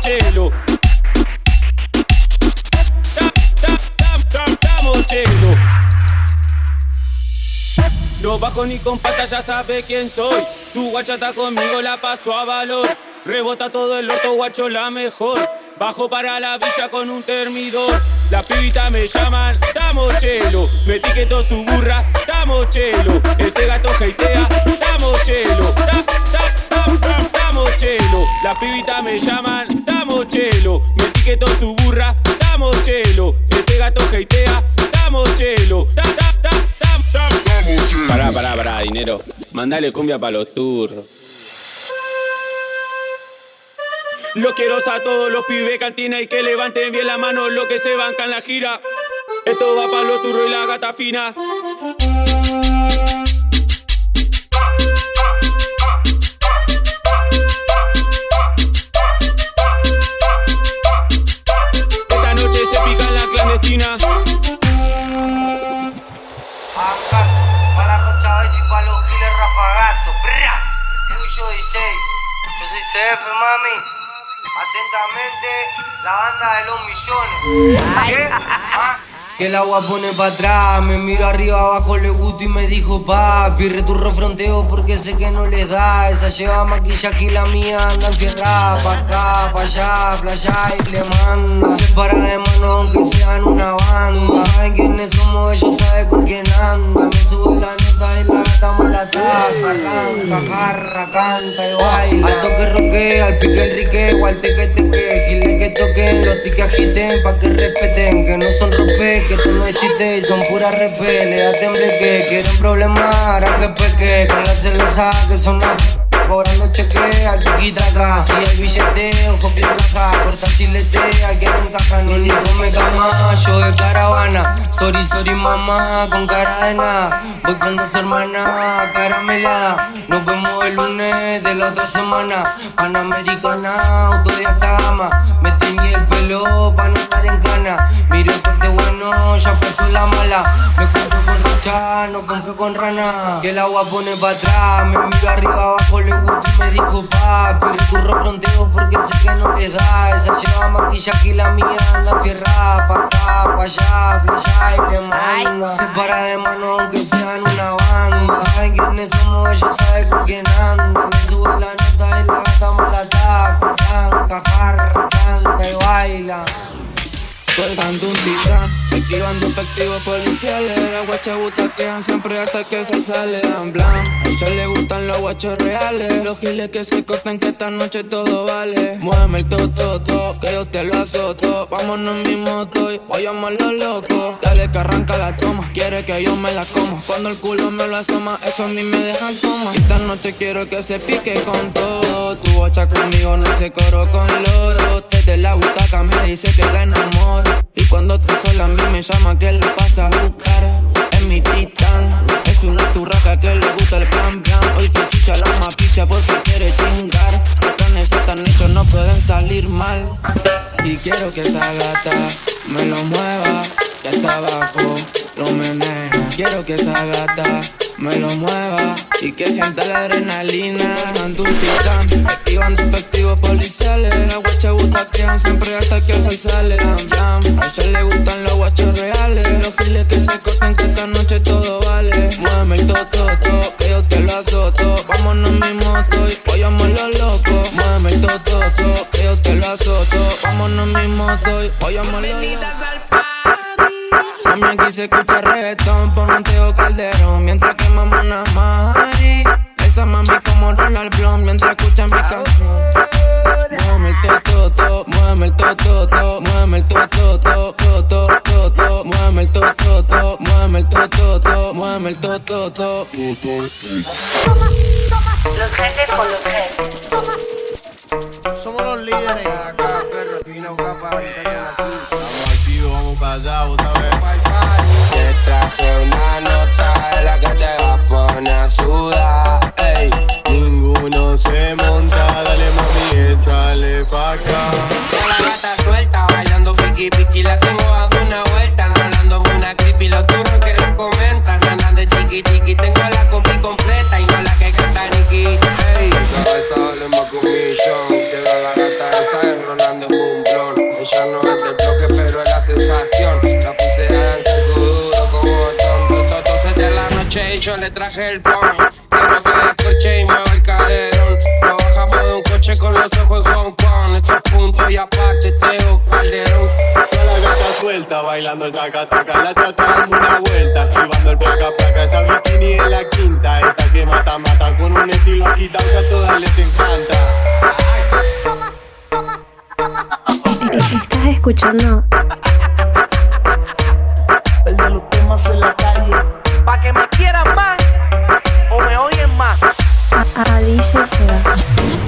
chelo. Chelo. No bajo ni con pata, ya sabe quién soy. Tu guacha está conmigo, la paso a valor. Rebota todo el orto, guacho, la mejor. Bajo para la villa con un termidor. La pibita me llaman, estamos chelo. Me etiquetó su burra, estamos chelo. Ese gato heitea, estamos chelo. Estamos chelo. La pibita me llaman, estamos chelo. Me etiquetó su burra, estamos chelo. Ese gato heitea, estamos chelo. Pará, pará, pará, dinero. Mandale cumbia para los turros. Los quiero a todos los pibes cantina y que levanten bien la mano los que se bancan la gira. Esto va para los turros y la gata fina. Acá, para la y para los giles rafagazos. Yo soy CF, mami. Atentamente, la banda de los millones. Que el agua pone para atrás, me miro arriba abajo le gusto y me dijo papi, returro fronteo porque sé que no le da, esa lleva maquillaje y la mía anda enfierrada, pa' acá, pa' allá, playa y le manda, se para de mano aunque sean una banda, saben quiénes somos, ellos saben con quién anda, me sube la nota y la gata me la taca, canta, jarra, canta y baila, al toque roque, al pique enrique, al teque teque, que agiten pa' que respeten, que no son rompe que tú no existes y son puras repeles. A que quieren problemas, harán que peque. Con la cerveza que son cobrando cheque al acá. Si hay billete, ojo que caja. Corta chilete, aquí no encaja Ni ni come cama, yo de caravana Sorry, sorry mamá, con cara de nada. Voy con dos hermanas, caramelada Nos vemos el lunes de la otra semana. Panamericana, auto de gama Me teñí el pelo pa' no estar en cana Miro porque bueno, ya pasó la mala. Me compro con rocha, no compro con rana. Que el agua pone pa' atrás Me miro arriba abajo, le me dijo papi Recurro fronteo porque sé que no le da. Esa lleva maquillaje y la mía anda fierrada Pa' acá, pa' allá, flasha y le manda. Se para de mano aunque sean una banda. Saben quiénes somos, ella sabe con quién anda. Me sube la activando efectivos policiales Las guachas butaquean siempre hasta que se sale. En blanc A ella le gustan los guachos reales. Los giles que se cortan que esta noche todo vale. Muéveme el toto, que yo te lo azoto. Vámonos en mi moto voy a los loco. Dale que arranca la toma, quiere que yo me la como Cuando el culo me lo asoma, eso a mí me deja coma Esta noche quiero que se pique con todo. Tu guacha conmigo no se coro con loro la porque quiere chingar. Los planes están hechos, no pueden salir mal. Y quiero que esa gata me lo mueva. Que hasta abajo lo menea. Quiero que esa gata me lo mueva y que sienta la adrenalina. Ando un titán, activando efectivos policiales. Las guachas butaquean siempre hasta que se sale. A ella le gustan los guachos reales. Los giles que se cortan que que lo azoto. Vámonos mi moto y voyamos los locos. Mami, aquí se escucha reggaetón, pon Teo Calderón. Mientras quemamos una mari. Esa mami como rola el blon Mientras escuchan mi canción. Muéveme el toto, muéveme el toto, muéveme el toto, toto, toto, muéveme el toto, muéveme el toto, muéveme el toto, Los jefes con los jefes. Somos los líderes. Acá, perro, capa, Estamos activos, vamos para allá, vos sabés. Te traje una nota la que te va a poner a sudar. Ey, ninguno se monta, dale mami, dale pa' acá. Le traje el plan. Quiero que descorche y mueva el caderón. Lo bajamos de un coche con los ojos Hong Kong. Estos puntos y aparte, Teo Calderón. Toda la gata suelta, bailando el taca taca La chata dando una vuelta, activando el placa placa Esa bikini en la quinta, esta que mata mata Con un estilo agitado que a todas les encanta Estás escuchando 谢笑死了